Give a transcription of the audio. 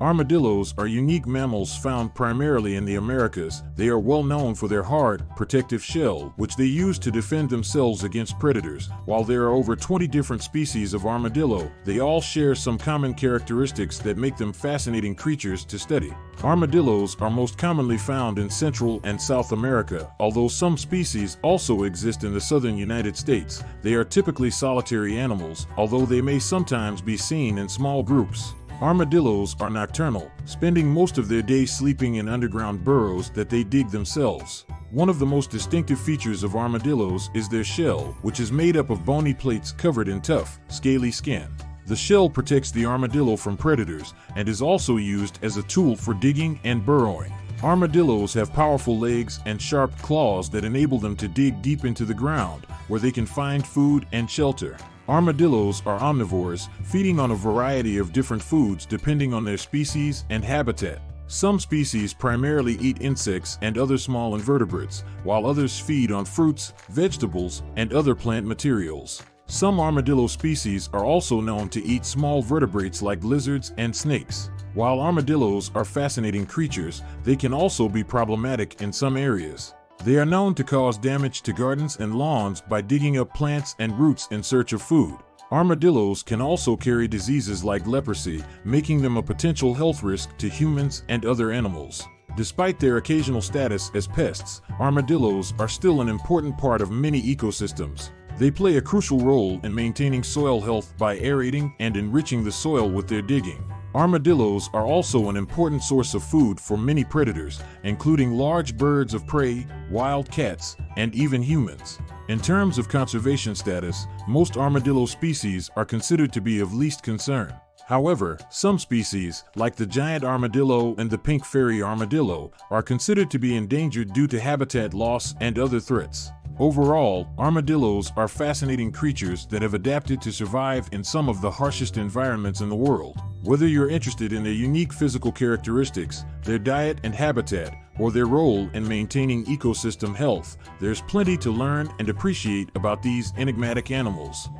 Armadillos are unique mammals found primarily in the Americas. They are well known for their hard, protective shell, which they use to defend themselves against predators. While there are over 20 different species of armadillo, they all share some common characteristics that make them fascinating creatures to study. Armadillos are most commonly found in Central and South America, although some species also exist in the southern United States. They are typically solitary animals, although they may sometimes be seen in small groups. Armadillos are nocturnal, spending most of their day sleeping in underground burrows that they dig themselves. One of the most distinctive features of armadillos is their shell, which is made up of bony plates covered in tough, scaly skin. The shell protects the armadillo from predators and is also used as a tool for digging and burrowing. Armadillos have powerful legs and sharp claws that enable them to dig deep into the ground, where they can find food and shelter. Armadillos are omnivores, feeding on a variety of different foods depending on their species and habitat. Some species primarily eat insects and other small invertebrates, while others feed on fruits, vegetables, and other plant materials. Some armadillo species are also known to eat small vertebrates like lizards and snakes. While armadillos are fascinating creatures, they can also be problematic in some areas. They are known to cause damage to gardens and lawns by digging up plants and roots in search of food. Armadillos can also carry diseases like leprosy, making them a potential health risk to humans and other animals. Despite their occasional status as pests, armadillos are still an important part of many ecosystems. They play a crucial role in maintaining soil health by aerating and enriching the soil with their digging. Armadillos are also an important source of food for many predators, including large birds of prey, wild cats, and even humans. In terms of conservation status, most armadillo species are considered to be of least concern. However, some species, like the giant armadillo and the pink fairy armadillo, are considered to be endangered due to habitat loss and other threats. Overall, armadillos are fascinating creatures that have adapted to survive in some of the harshest environments in the world. Whether you're interested in their unique physical characteristics, their diet and habitat, or their role in maintaining ecosystem health, there's plenty to learn and appreciate about these enigmatic animals.